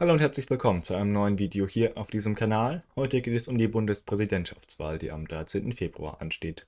Hallo und herzlich willkommen zu einem neuen Video hier auf diesem Kanal. Heute geht es um die Bundespräsidentschaftswahl, die am 13. Februar ansteht.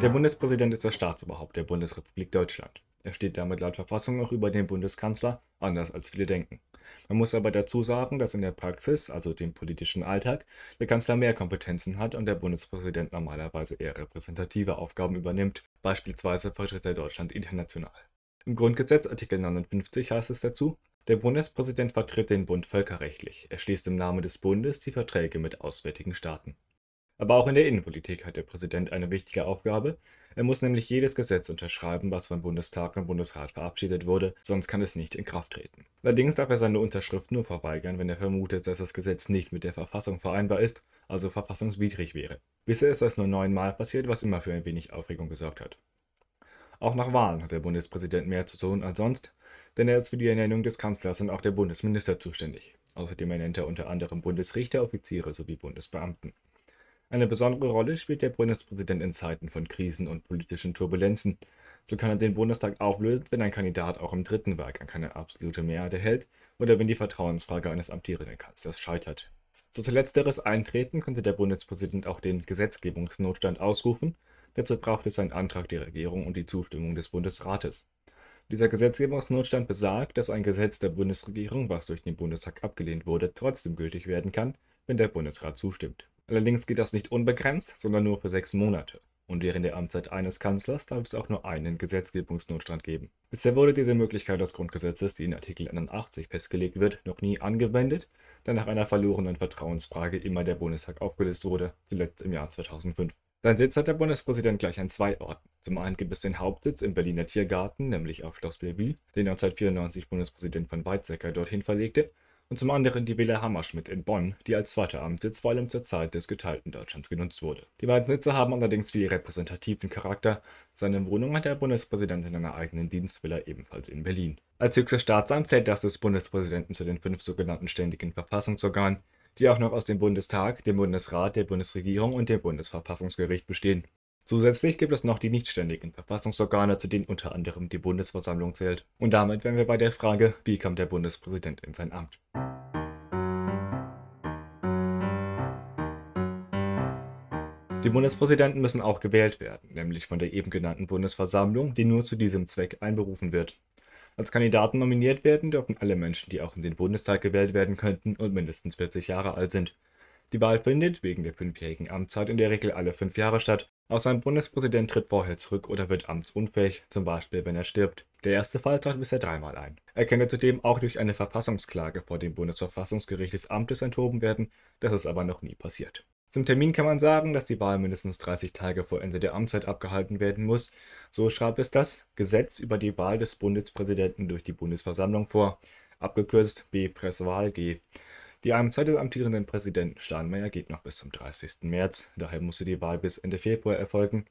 Der Bundespräsident ist das Staatsoberhaupt der Bundesrepublik Deutschland. Er steht damit laut Verfassung auch über den Bundeskanzler, anders als viele denken. Man muss aber dazu sagen, dass in der Praxis, also dem politischen Alltag, der Kanzler mehr Kompetenzen hat und der Bundespräsident normalerweise eher repräsentative Aufgaben übernimmt, beispielsweise vertritt er Deutschland international. Im Grundgesetz Artikel 59 heißt es dazu, der Bundespräsident vertritt den Bund völkerrechtlich, er schließt im Namen des Bundes die Verträge mit auswärtigen Staaten. Aber auch in der Innenpolitik hat der Präsident eine wichtige Aufgabe. Er muss nämlich jedes Gesetz unterschreiben, was vom Bundestag und Bundesrat verabschiedet wurde, sonst kann es nicht in Kraft treten. Allerdings darf er seine Unterschrift nur verweigern, wenn er vermutet, dass das Gesetz nicht mit der Verfassung vereinbar ist, also verfassungswidrig wäre. Bisher ist das nur neunmal passiert, was immer für ein wenig Aufregung gesorgt hat. Auch nach Wahlen hat der Bundespräsident mehr zu tun als sonst, denn er ist für die Ernennung des Kanzlers und auch der Bundesminister zuständig. Außerdem ernennt er unter anderem Bundesrichter, Offiziere sowie Bundesbeamten. Eine besondere Rolle spielt der Bundespräsident in Zeiten von Krisen und politischen Turbulenzen. So kann er den Bundestag auflösen, wenn ein Kandidat auch im dritten Wahlgang keine absolute Mehrheit erhält oder wenn die Vertrauensfrage eines amtierenden Kanzlers scheitert. Zu letzteres Eintreten könnte der Bundespräsident auch den Gesetzgebungsnotstand ausrufen. Dazu braucht es einen Antrag der Regierung und die Zustimmung des Bundesrates. Dieser Gesetzgebungsnotstand besagt, dass ein Gesetz der Bundesregierung, was durch den Bundestag abgelehnt wurde, trotzdem gültig werden kann, wenn der Bundesrat zustimmt. Allerdings geht das nicht unbegrenzt, sondern nur für sechs Monate. Und während der Amtszeit eines Kanzlers darf es auch nur einen Gesetzgebungsnotstand geben. Bisher wurde diese Möglichkeit des Grundgesetzes, die in Artikel 81 festgelegt wird, noch nie angewendet, da nach einer verlorenen Vertrauensfrage immer der Bundestag aufgelöst wurde, zuletzt im Jahr 2005. Sein Sitz hat der Bundespräsident gleich an zwei Orten. Zum einen gibt es den Hauptsitz im Berliner Tiergarten, nämlich auf Schloss Bellevue, den 1994 Bundespräsident von Weizsäcker dorthin verlegte, und zum anderen die Villa Hammerschmidt in Bonn, die als zweiter Amtssitz vor allem zur Zeit des geteilten Deutschlands genutzt wurde. Die beiden Sitze haben allerdings viel repräsentativen Charakter. Seine Wohnung hat der Bundespräsident in einer eigenen Dienstvilla ebenfalls in Berlin. Als höchstes Staatsamt zählt das des Bundespräsidenten zu den fünf sogenannten ständigen Verfassungsorganen, die auch noch aus dem Bundestag, dem Bundesrat, der Bundesregierung und dem Bundesverfassungsgericht bestehen. Zusätzlich gibt es noch die nichtständigen Verfassungsorgane, zu denen unter anderem die Bundesversammlung zählt. Und damit wären wir bei der Frage, wie kam der Bundespräsident in sein Amt? Die Bundespräsidenten müssen auch gewählt werden, nämlich von der eben genannten Bundesversammlung, die nur zu diesem Zweck einberufen wird. Als Kandidaten nominiert werden dürfen alle Menschen, die auch in den Bundestag gewählt werden könnten und mindestens 40 Jahre alt sind. Die Wahl findet wegen der fünfjährigen Amtszeit in der Regel alle fünf Jahre statt Außer ein Bundespräsident tritt vorher zurück oder wird amtsunfähig, zum Beispiel wenn er stirbt. Der erste Fall trat bisher dreimal ein. Er könnte zudem auch durch eine Verfassungsklage vor dem Bundesverfassungsgericht des Amtes enthoben werden, das ist aber noch nie passiert. Zum Termin kann man sagen, dass die Wahl mindestens 30 Tage vor Ende der Amtszeit abgehalten werden muss. So schreibt es das Gesetz über die Wahl des Bundespräsidenten durch die Bundesversammlung vor, abgekürzt B-Presswahl G. Die Amtszeit des amtierenden Präsidenten Steinmeier geht noch bis zum 30. März, daher musste die Wahl bis Ende Februar erfolgen.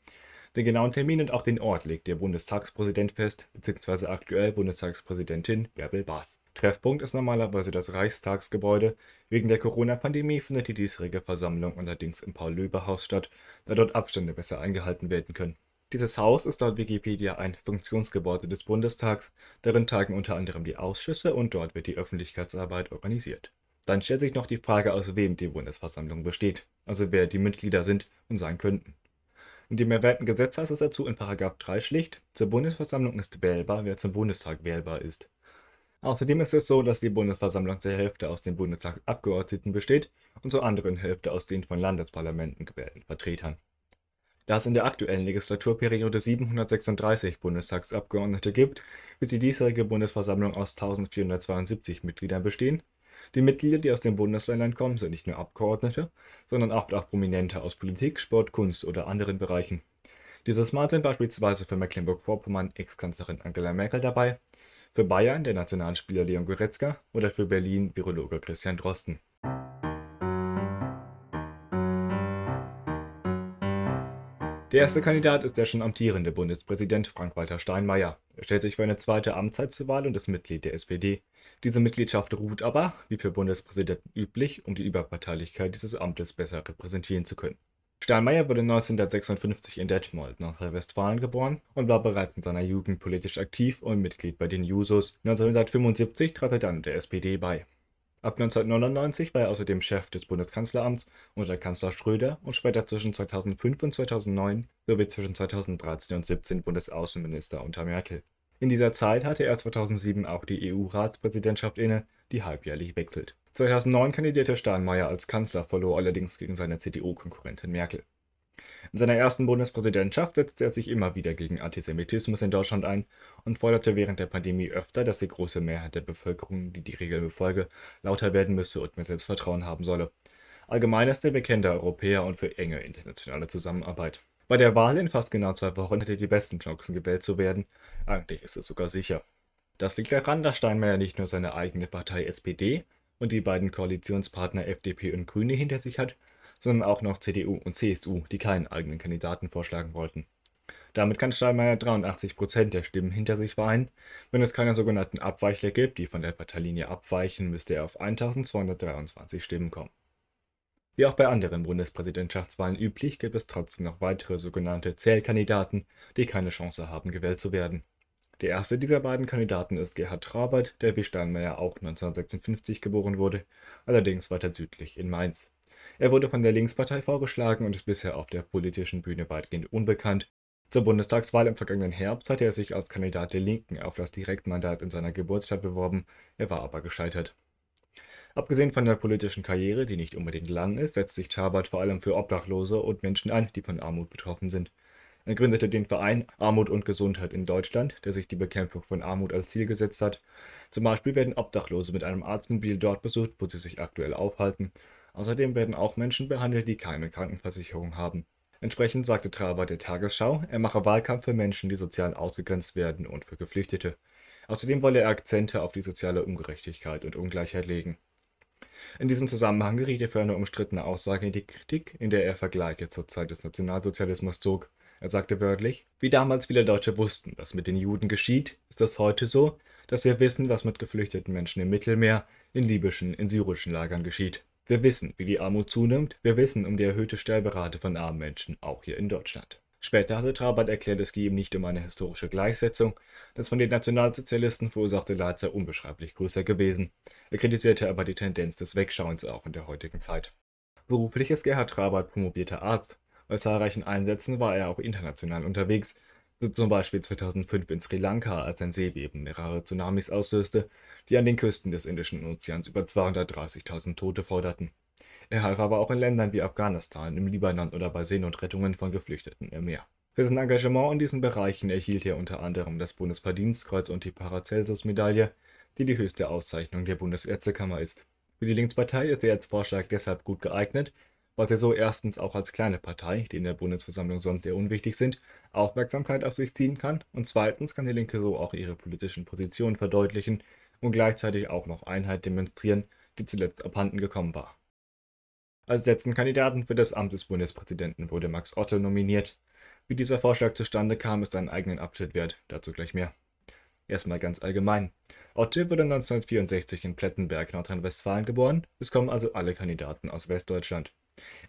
Den genauen Termin und auch den Ort legt der Bundestagspräsident fest, bzw. aktuell Bundestagspräsidentin Bärbel Baas. Treffpunkt ist normalerweise das Reichstagsgebäude. Wegen der Corona-Pandemie findet die diesjährige Versammlung allerdings im Paul-Löbe-Haus statt, da dort Abstände besser eingehalten werden können. Dieses Haus ist laut Wikipedia ein Funktionsgebäude des Bundestags, darin tagen unter anderem die Ausschüsse und dort wird die Öffentlichkeitsarbeit organisiert. Dann stellt sich noch die Frage, aus wem die Bundesversammlung besteht, also wer die Mitglieder sind und sein könnten. In dem erwähnten Gesetz heißt es dazu in § 3 schlicht, zur Bundesversammlung ist wählbar, wer zum Bundestag wählbar ist. Außerdem ist es so, dass die Bundesversammlung zur Hälfte aus den Bundestagsabgeordneten besteht und zur anderen Hälfte aus den von Landesparlamenten gewählten Vertretern. Da es in der aktuellen Legislaturperiode 736 Bundestagsabgeordnete gibt, wird die diesjährige Bundesversammlung aus 1472 Mitgliedern bestehen die Mitglieder, die aus den Bundesländern kommen, sind nicht nur Abgeordnete, sondern oft auch Prominente aus Politik, Sport, Kunst oder anderen Bereichen. Dieses Mal sind beispielsweise für Mecklenburg-Vorpommern Ex-Kanzlerin Angela Merkel dabei, für Bayern der Nationalspieler Leon Goretzka oder für Berlin Virologe Christian Drosten. Der erste Kandidat ist der schon amtierende Bundespräsident Frank-Walter Steinmeier. Er stellt sich für eine zweite Amtszeit zur Wahl und ist Mitglied der SPD. Diese Mitgliedschaft ruht aber, wie für Bundespräsidenten üblich, um die Überparteilichkeit dieses Amtes besser repräsentieren zu können. Steinmeier wurde 1956 in Detmold, Nordrhein-Westfalen geboren und war bereits in seiner Jugend politisch aktiv und Mitglied bei den Jusos. 1975 trat er dann der SPD bei. Ab 1999 war er außerdem Chef des Bundeskanzleramts unter Kanzler Schröder und später zwischen 2005 und 2009 sowie zwischen 2013 und 2017 Bundesaußenminister unter Merkel. In dieser Zeit hatte er 2007 auch die EU-Ratspräsidentschaft inne, die halbjährlich wechselt. 2009 kandidierte Steinmeier als Kanzler, verlor allerdings gegen seine CDU-Konkurrentin Merkel. In seiner ersten Bundespräsidentschaft setzte er sich immer wieder gegen Antisemitismus in Deutschland ein und forderte während der Pandemie öfter, dass die große Mehrheit der Bevölkerung, die die Regeln befolge, lauter werden müsse und mehr Selbstvertrauen haben solle. Allgemein ist er bekennender Europäer und für enge internationale Zusammenarbeit. Bei der Wahl in fast genau zwei Wochen hätte er die besten Chancen gewählt zu werden. Eigentlich ist es sogar sicher. Das liegt daran, dass Steinmeier nicht nur seine eigene Partei SPD und die beiden Koalitionspartner FDP und Grüne hinter sich hat, sondern auch noch CDU und CSU, die keinen eigenen Kandidaten vorschlagen wollten. Damit kann Steinmeier 83 Prozent der Stimmen hinter sich vereinen. Wenn es keine sogenannten Abweichler gibt, die von der Parteilinie abweichen, müsste er auf 1223 Stimmen kommen. Wie auch bei anderen Bundespräsidentschaftswahlen üblich, gibt es trotzdem noch weitere sogenannte Zählkandidaten, die keine Chance haben, gewählt zu werden. Der erste dieser beiden Kandidaten ist Gerhard Trabert, der wie Steinmeier auch 1956 geboren wurde, allerdings weiter südlich in Mainz. Er wurde von der Linkspartei vorgeschlagen und ist bisher auf der politischen Bühne weitgehend unbekannt. Zur Bundestagswahl im vergangenen Herbst hatte er sich als Kandidat der Linken auf das Direktmandat in seiner Geburtsstadt beworben, er war aber gescheitert. Abgesehen von der politischen Karriere, die nicht unbedingt lang ist, setzt sich Chabad vor allem für Obdachlose und Menschen ein, die von Armut betroffen sind. Er gründete den Verein Armut und Gesundheit in Deutschland, der sich die Bekämpfung von Armut als Ziel gesetzt hat. Zum Beispiel werden Obdachlose mit einem Arztmobil dort besucht, wo sie sich aktuell aufhalten. Außerdem werden auch Menschen behandelt, die keine Krankenversicherung haben. Entsprechend sagte Traber der Tagesschau, er mache Wahlkampf für Menschen, die sozial ausgegrenzt werden und für Geflüchtete. Außerdem wolle er Akzente auf die soziale Ungerechtigkeit und Ungleichheit legen. In diesem Zusammenhang geriet er für eine umstrittene Aussage in die Kritik, in der er Vergleiche zur Zeit des Nationalsozialismus zog. Er sagte wörtlich: „ Wie damals viele Deutsche wussten, was mit den Juden geschieht, ist es heute so, dass wir wissen, was mit geflüchteten Menschen im Mittelmeer, in libyschen, in syrischen Lagern geschieht. Wir wissen, wie die Armut zunimmt, wir wissen um die erhöhte Sterberate von armen Menschen, auch hier in Deutschland Später hatte Trabant erklärt, es gehe ihm nicht um eine historische Gleichsetzung, das von den Nationalsozialisten verursachte Leid sei unbeschreiblich größer gewesen. Er kritisierte aber die Tendenz des Wegschauens auch in der heutigen Zeit. Beruflich ist Gerhard Trabant promovierter Arzt. Bei zahlreichen Einsätzen war er auch international unterwegs, so zum Beispiel 2005 in Sri Lanka, als ein Seebeben mehrere Tsunamis auslöste, die an den Küsten des Indischen Ozeans über 230.000 Tote forderten. Er half aber auch in Ländern wie Afghanistan, im Libanon oder bei Seenotrettungen von Geflüchteten im Meer. Für sein Engagement in diesen Bereichen erhielt er unter anderem das Bundesverdienstkreuz und die Paracelsus-Medaille, die die höchste Auszeichnung der Bundesärztekammer ist. Für die Linkspartei ist er als Vorschlag deshalb gut geeignet, sie so erstens auch als kleine Partei, die in der Bundesversammlung sonst eher unwichtig sind, Aufmerksamkeit auf sich ziehen kann und zweitens kann die Linke so auch ihre politischen Positionen verdeutlichen und gleichzeitig auch noch Einheit demonstrieren, die zuletzt abhanden gekommen war. Als letzten Kandidaten für das Amt des Bundespräsidenten wurde Max Otte nominiert. Wie dieser Vorschlag zustande kam, ist einen eigenen Abschnitt wert, dazu gleich mehr. Erstmal ganz allgemein. Otte wurde 1964 in Plettenberg, Nordrhein-Westfalen geboren, es kommen also alle Kandidaten aus Westdeutschland.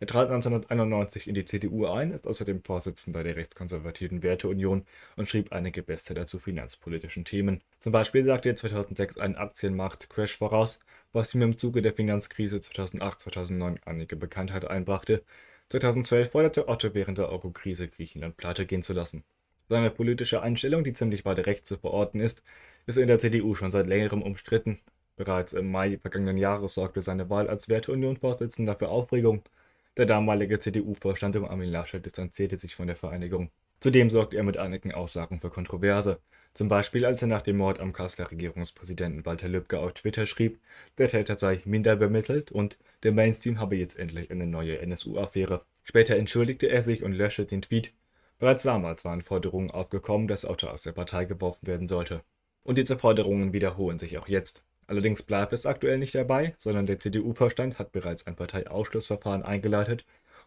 Er trat 1991 in die CDU ein, ist außerdem Vorsitzender der rechtskonservativen Werteunion und schrieb einige Bestseller zu finanzpolitischen Themen. Zum Beispiel sagte er 2006 einen Aktienmarkt-Crash voraus, was ihm im Zuge der Finanzkrise 2008/2009 einige Bekanntheit einbrachte. 2012 forderte Otto während der Euro-Krise Griechenland pleite gehen zu lassen. Seine politische Einstellung, die ziemlich weit rechts zu verorten ist, ist in der CDU schon seit längerem umstritten. Bereits im Mai vergangenen Jahres sorgte seine Wahl als Werteunion-Vorsitzender für Aufregung. Der damalige CDU-Vorstand um Armin Laschet distanzierte sich von der Vereinigung. Zudem sorgte er mit einigen Aussagen für Kontroverse. Zum Beispiel, als er nach dem Mord am Kasseler Regierungspräsidenten Walter Lübcke auf Twitter schrieb, der Täter sei minder bemittelt und der Mainstream habe jetzt endlich eine neue NSU-Affäre. Später entschuldigte er sich und löschte den Tweet. Bereits damals waren Forderungen aufgekommen, dass Otto aus der Partei geworfen werden sollte. Und diese Forderungen wiederholen sich auch jetzt. Allerdings bleibt es aktuell nicht dabei, sondern der CDU-Vorstand hat bereits ein Parteiausschlussverfahren eingeleitet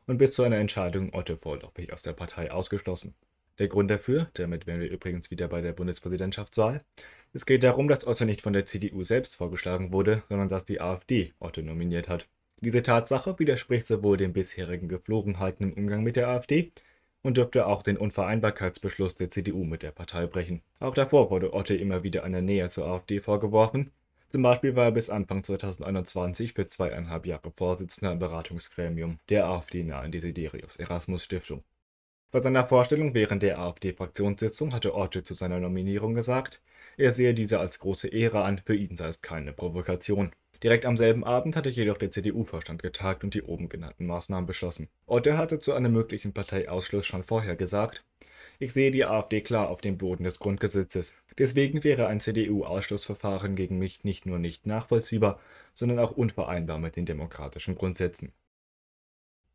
und bis zu einer Entscheidung Otto vorläufig aus der Partei ausgeschlossen. Der Grund dafür, damit wären wir übrigens wieder bei der Bundespräsidentschaftswahl, es geht darum, dass Otto nicht von der CDU selbst vorgeschlagen wurde, sondern dass die AfD Otto nominiert hat. Diese Tatsache widerspricht sowohl den bisherigen Geflogenheiten im Umgang mit der AfD und dürfte auch den Unvereinbarkeitsbeschluss der CDU mit der Partei brechen. Auch davor wurde Otte immer wieder eine Nähe zur AfD vorgeworfen. Zum Beispiel war er bis Anfang 2021 für zweieinhalb Jahre Vorsitzender im Beratungsgremium der AfD-nahen Desiderius Erasmus Stiftung. Bei seiner Vorstellung während der AfD-Fraktionssitzung hatte Otte zu seiner Nominierung gesagt, er sehe diese als große Ehre an, für ihn sei es keine Provokation. Direkt am selben Abend hatte jedoch der CDU-Vorstand getagt und die oben genannten Maßnahmen beschlossen. Otte hatte zu einem möglichen Parteiausschluss schon vorher gesagt, ich sehe die AfD klar auf dem Boden des Grundgesetzes. Deswegen wäre ein CDU-Ausschlussverfahren gegen mich nicht nur nicht nachvollziehbar, sondern auch unvereinbar mit den demokratischen Grundsätzen.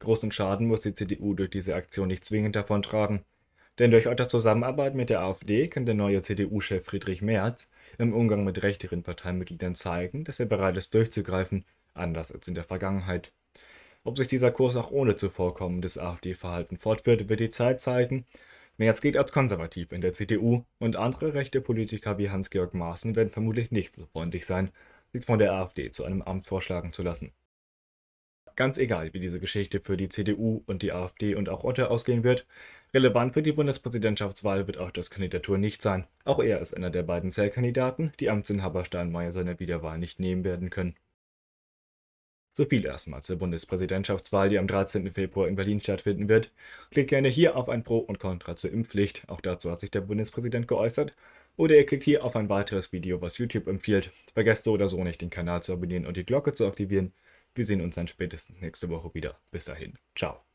Großen Schaden muss die CDU durch diese Aktion nicht zwingend davontragen. Denn durch Otters Zusammenarbeit mit der AfD kann der neue CDU-Chef Friedrich Merz im Umgang mit rechteren Parteimitgliedern zeigen, dass er bereit ist durchzugreifen, anders als in der Vergangenheit. Ob sich dieser Kurs auch ohne zuvorkommendes AfD-Verhalten fortführt, wird die Zeit zeigen. Merz gilt als konservativ in der CDU und andere rechte Politiker wie Hans-Georg Maaßen werden vermutlich nicht so freundlich sein, sich von der AfD zu einem Amt vorschlagen zu lassen. Ganz egal, wie diese Geschichte für die CDU und die AfD und auch Otte ausgehen wird, relevant für die Bundespräsidentschaftswahl wird Ottes Kandidatur nicht sein. Auch er ist einer der beiden Zellkandidaten, die Amtsinhaber Steinmeier seine Wiederwahl nicht nehmen werden können. So viel erstmal zur Bundespräsidentschaftswahl, die am 13. Februar in Berlin stattfinden wird. Klickt gerne hier auf ein Pro und Contra zur Impfpflicht, auch dazu hat sich der Bundespräsident geäußert. Oder ihr klickt hier auf ein weiteres Video, was YouTube empfiehlt. Vergesst so oder so nicht, den Kanal zu abonnieren und die Glocke zu aktivieren. Wir sehen uns dann spätestens nächste Woche wieder. Bis dahin. Ciao.